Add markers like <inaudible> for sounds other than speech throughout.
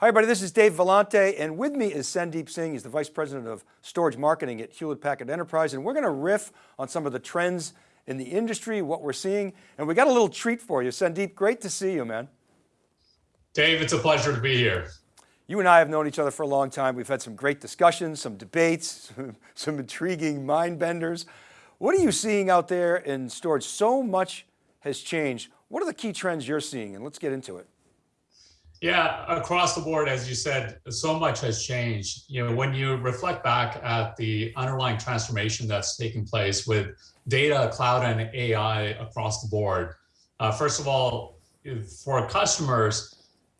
Hi everybody, this is Dave Vellante and with me is Sandeep Singh. He's the Vice President of Storage Marketing at Hewlett Packard Enterprise and we're going to riff on some of the trends in the industry, what we're seeing, and we got a little treat for you. Sandeep, great to see you, man. Dave, it's a pleasure to be here. You and I have known each other for a long time. We've had some great discussions, some debates, <laughs> some, some intriguing mind benders. What are you seeing out there in storage? So much has changed. What are the key trends you're seeing? And let's get into it. Yeah, across the board, as you said, so much has changed. You know, when you reflect back at the underlying transformation that's taking place with data, cloud, and AI across the board, uh, first of all, for customers,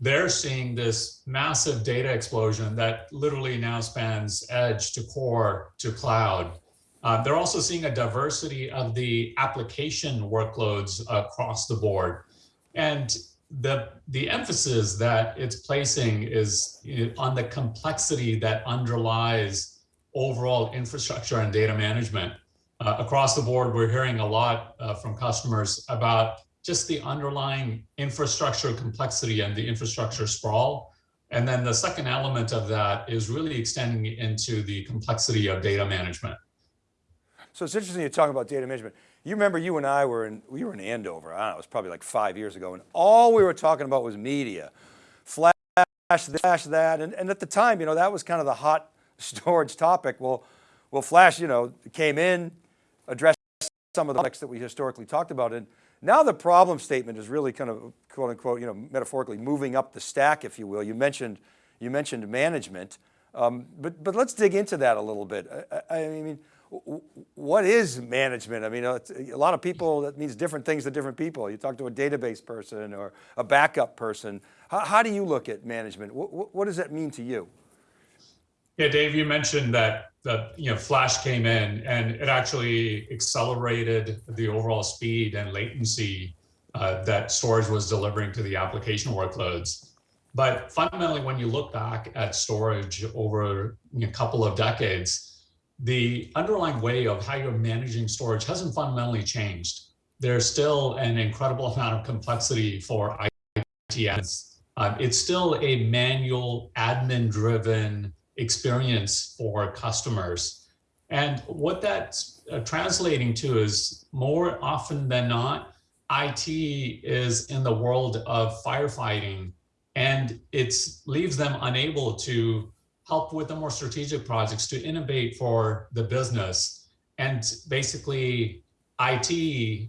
they're seeing this massive data explosion that literally now spans edge to core to cloud. Uh, they're also seeing a diversity of the application workloads across the board. And the the emphasis that it's placing is on the complexity that underlies overall infrastructure and data management. Uh, across the board, we're hearing a lot uh, from customers about just the underlying infrastructure complexity and the infrastructure sprawl. And then the second element of that is really extending into the complexity of data management. So it's interesting you talk about data management. You remember you and I were in, we were in Andover, I don't know, it was probably like five years ago, and all we were talking about was media. Flash, flash that, and, and at the time, you know, that was kind of the hot <laughs> storage topic. Well, well, Flash, you know, came in, addressed some of the topics that we historically talked about, and now the problem statement is really kind of quote unquote, you know, metaphorically moving up the stack, if you will. You mentioned, you mentioned management, um, but, but let's dig into that a little bit. I, I mean, what is management? I mean, a lot of people, that means different things to different people. You talk to a database person or a backup person. How, how do you look at management? What, what, does that mean to you? Yeah, Dave, you mentioned that, that you know, Flash came in and it actually accelerated the overall speed and latency uh, that storage was delivering to the application workloads. But fundamentally, when you look back at storage over a couple of decades, the underlying way of how you're managing storage hasn't fundamentally changed. There's still an incredible amount of complexity for IT. Um, it's still a manual admin driven experience for customers. And what that's uh, translating to is more often than not, IT is in the world of firefighting and it leaves them unable to help with the more strategic projects to innovate for the business. And basically IT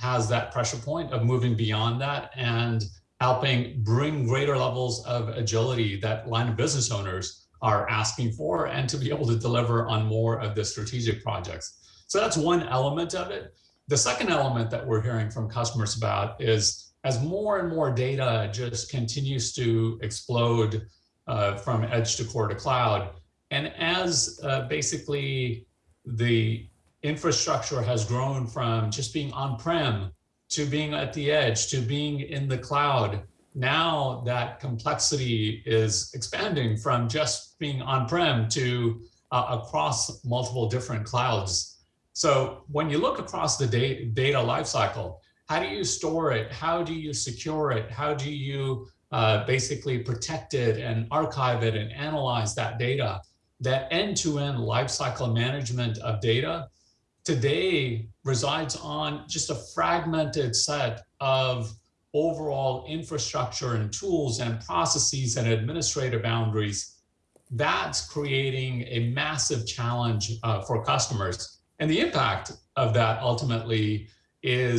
has that pressure point of moving beyond that and helping bring greater levels of agility that line of business owners are asking for and to be able to deliver on more of the strategic projects. So that's one element of it. The second element that we're hearing from customers about is as more and more data just continues to explode uh, from edge to core to cloud. And as uh, basically the infrastructure has grown from just being on-prem to being at the edge to being in the cloud, now that complexity is expanding from just being on-prem to uh, across multiple different clouds. So when you look across the data, data lifecycle, how do you store it? How do you secure it? How do you uh, basically protect it and archive it and analyze that data. That end-to-end -end lifecycle management of data today resides on just a fragmented set of overall infrastructure and tools and processes and administrative boundaries. That's creating a massive challenge uh, for customers. And the impact of that ultimately is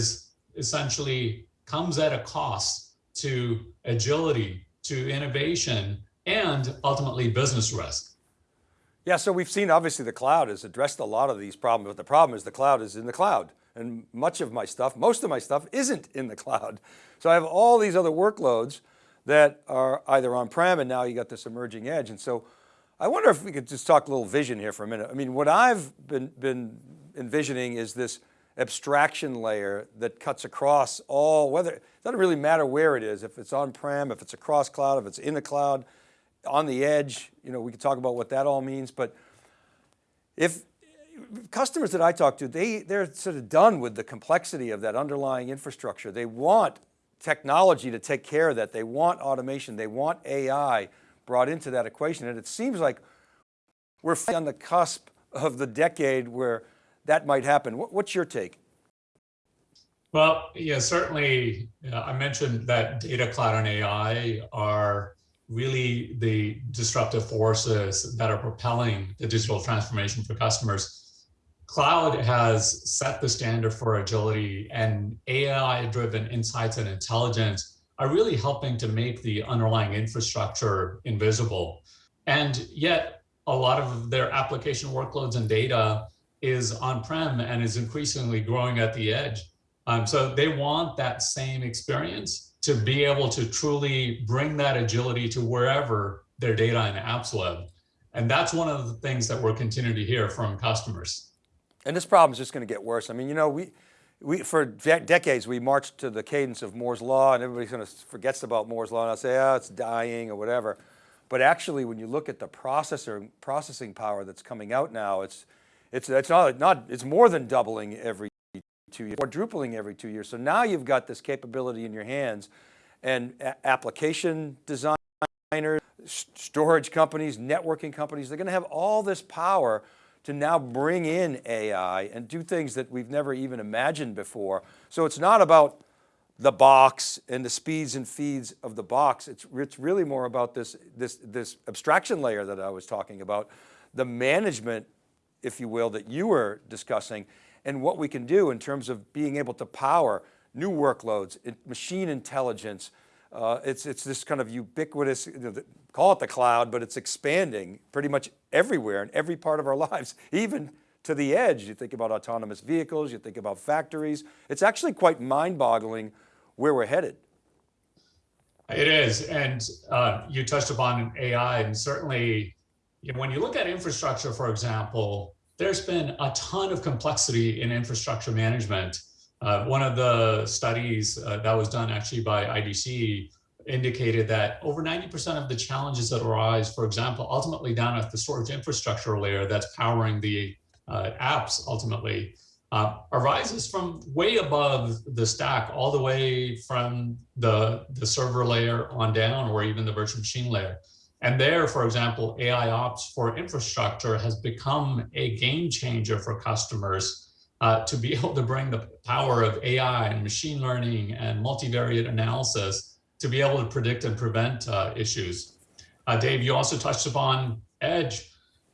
essentially comes at a cost to agility, to innovation, and ultimately business risk. Yeah, so we've seen obviously the cloud has addressed a lot of these problems, but the problem is the cloud is in the cloud. And much of my stuff, most of my stuff isn't in the cloud. <laughs> So I have all these other workloads that are either on-prem and now you got this emerging edge. And so I wonder if we could just talk a little vision here for a minute. I mean, what I've been, been envisioning is this abstraction layer that cuts across all, whether, doesn't really matter where it is, if it's on-prem, if it's across cloud, if it's in the cloud, on the edge, you know, we can talk about what that all means, but if customers that I talk to, they, they're sort of done with the complexity of that underlying infrastructure. They want technology to take care of that. They want automation, they want AI, brought into that equation. And it seems like we're on the cusp of the decade where that might happen. What's your take? Well, yeah, certainly. Uh, I mentioned that data, cloud, and AI are really the disruptive forces that are propelling the digital transformation for customers. Cloud has set the standard for agility and AI-driven insights and intelligence are really helping to make the underlying infrastructure invisible. And yet a lot of their application workloads and data is on-prem and is increasingly growing at the edge. Um, so they want that same experience to be able to truly bring that agility to wherever their data and apps live. And that's one of the things that we're continuing to hear from customers. And this problem is just going to get worse. I mean, you know, we, we for de decades, we marched to the cadence of Moore's Law and everybody kind of forgets about Moore's Law and I'll say, oh, it's dying or whatever. But actually, when you look at the processor processing power that's coming out now, it's, it's, it's not, not, it's more than doubling every two years, quadrupling every two years. So now you've got this capability in your hands and application designers, storage companies, networking companies, they're going to have all this power to now bring in AI and do things that we've never even imagined before. So it's not about the box and the speeds and feeds of the box. It's, it's really more about this, this, this abstraction layer that I was talking about, the management, if you will, that you were discussing and what we can do in terms of being able to power new workloads, machine intelligence. Uh, it's, it's this kind of ubiquitous, you know, call it the cloud, but it's expanding pretty much everywhere in every part of our <laughs> lives, even to the edge. You think about autonomous vehicles, you think about factories. It's actually quite mind boggling where we're headed. It is, and uh, you touched upon AI, and certainly you know, when you look at infrastructure, for example, there's been a ton of complexity in infrastructure management. Uh, one of the studies uh, that was done actually by IDC indicated that over 90% of the challenges that arise, for example, ultimately down at the storage infrastructure layer that's powering the uh, apps ultimately, uh, arises from way above the stack, all the way from the, the server layer on down, or even the virtual machine layer. And there, for example, AI ops for infrastructure has become a game changer for customers uh, <laughs> to be able to bring the power of AI and machine learning and multivariate analysis to be able to predict and prevent uh, issues. Uh, Dave, you also touched upon edge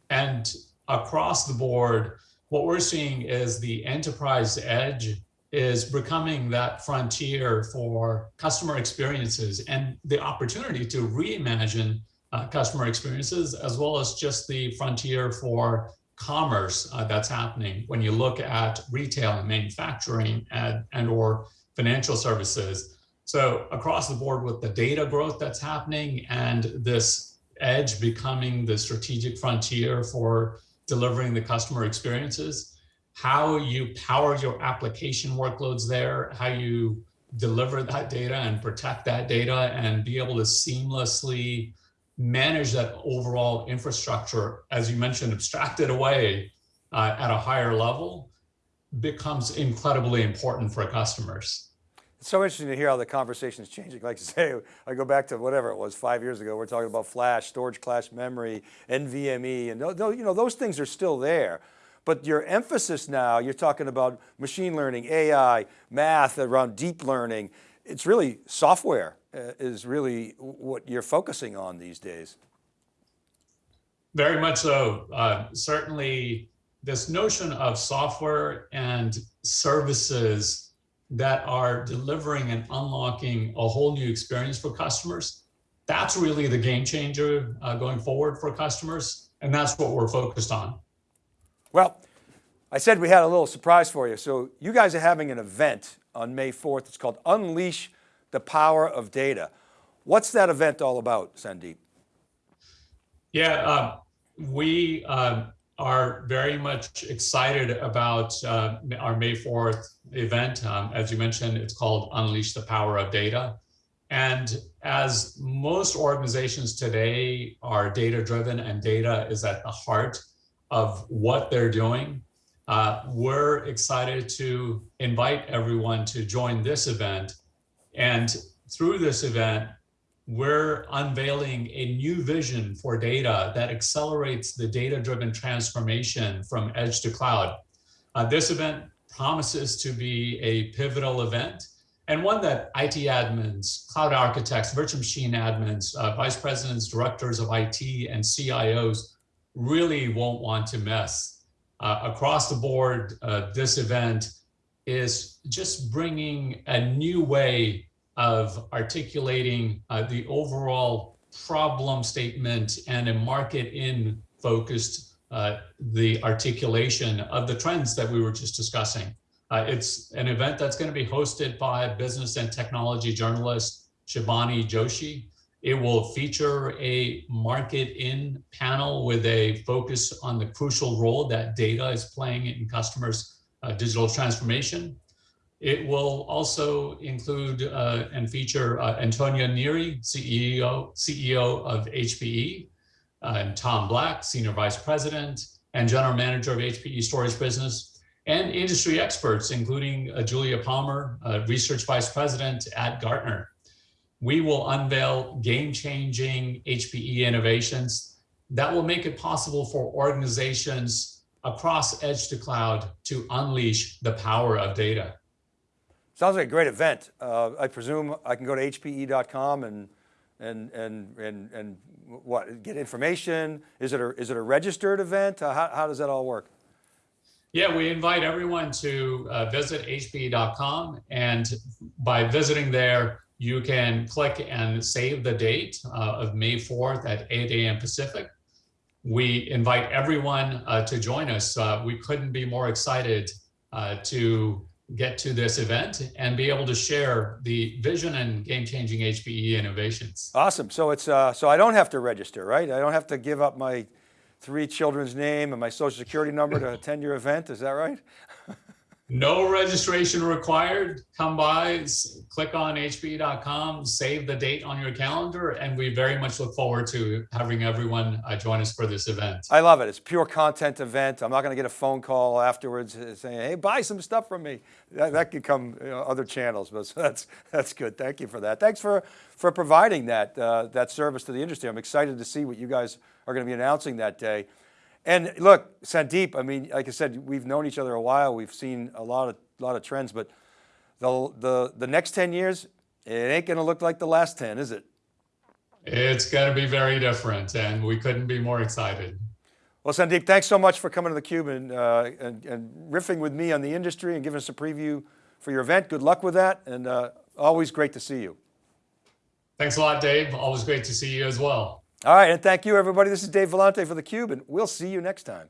and across the board, what we're seeing is the enterprise edge is becoming that frontier for customer experiences and the opportunity to reimagine uh, customer experiences, as well as just the frontier for commerce uh, that's happening when you look at retail and manufacturing and, and or financial services. So across the board with the data growth that's happening and this edge becoming the strategic frontier for delivering the customer experiences, how you power your application workloads there, how you deliver that data and protect that data and be able to seamlessly manage that overall infrastructure, as you mentioned, abstracted away uh, at a higher level becomes incredibly important for customers. It's so interesting to hear how the conversation is changing. Like you say, I go back to whatever it was five years ago, we're talking about flash, storage class memory, NVMe, and you know, those things are still there. But your emphasis now, you're talking about machine learning, AI, math around deep learning. It's really software uh, is really what you're focusing on these days. Very much so. Uh, certainly this notion of software and services that are delivering and unlocking a whole new experience for customers. That's really the game changer uh, going forward for customers. And that's what we're focused on. Well, I said we had a little surprise for you. So you guys are having an event on May 4th. It's called Unleash the Power of Data. What's that event all about, Sandeep? Yeah, uh, we uh, are very much excited about uh, our May 4th event. Um, as you mentioned, it's called Unleash the Power of Data. And as most organizations today are data driven and data is at the heart of what they're doing, uh, we're excited to invite everyone to join this event. And through this event, we're unveiling a new vision for data that accelerates the data-driven transformation from edge to cloud. Uh, this event promises to be a pivotal event and one that IT admins, cloud architects, virtual machine admins, uh, vice presidents, directors of IT, and CIOs really won't want to miss. Uh, across the board, uh, this event is just bringing a new way of articulating uh, the overall problem statement and a market in focused uh, the articulation of the trends that we were just discussing. Uh, it's an event that's going to be hosted by business and technology journalist Shivani Joshi. It will feature a market in panel with a focus on the crucial role that data is playing in customers' uh, digital transformation. It will also include uh, and feature uh, Antonio Neri, CEO, CEO of HPE, uh, and Tom Black, Senior Vice President and General Manager of HPE Storage Business, and industry experts, including uh, Julia Palmer, uh, Research Vice President at Gartner. We will unveil game-changing HPE innovations that will make it possible for organizations across edge to cloud to unleash the power of data. Sounds like a great event. Uh, I presume I can go to hpe.com and, and, and, and, and what, get information? Is it a, is it a registered event? Uh, how, how does that all work? Yeah, we invite everyone to uh, visit hpe.com and by visiting there, you can click and save the date uh, of May 4th at 8 a.m. Pacific. We invite everyone uh, to join us. Uh, we couldn't be more excited uh, to get to this event and be able to share the vision and game-changing HPE innovations. Awesome. So it's, uh, so I don't have to register, right? I don't have to give up my three children's name and my social security number to attend your event. Is that right? No registration required. Come by, click on hpe.com, save the date on your calendar, and we very much look forward to having everyone uh, join us for this event. I love it. It's pure content event. I'm not going to get a phone call afterwards uh, saying, "Hey, buy some stuff from me." That, that could come you know, other channels, but <laughs> that's that's good. Thank you for that. Thanks for for providing that uh, that service to the industry. I'm excited to see what you guys are going to be announcing that day. And look, Sandeep. I mean, like I said, we've known each other a while. We've seen a lot of lot of trends, but the the the next 10 years, it ain't going to look like the last 10, is it? It's going to be very different, and we couldn't be more excited. Well, Sandeep, thanks so much for coming to theCUBE and, uh, and, and riffing with me on the industry and giving us a preview for your event. Good luck with that, and uh, always great to see you. Thanks a lot, Dave. Always great to see you as well. All right, and thank you everybody. This is Dave Vellante for theCUBE, and we'll see you next time.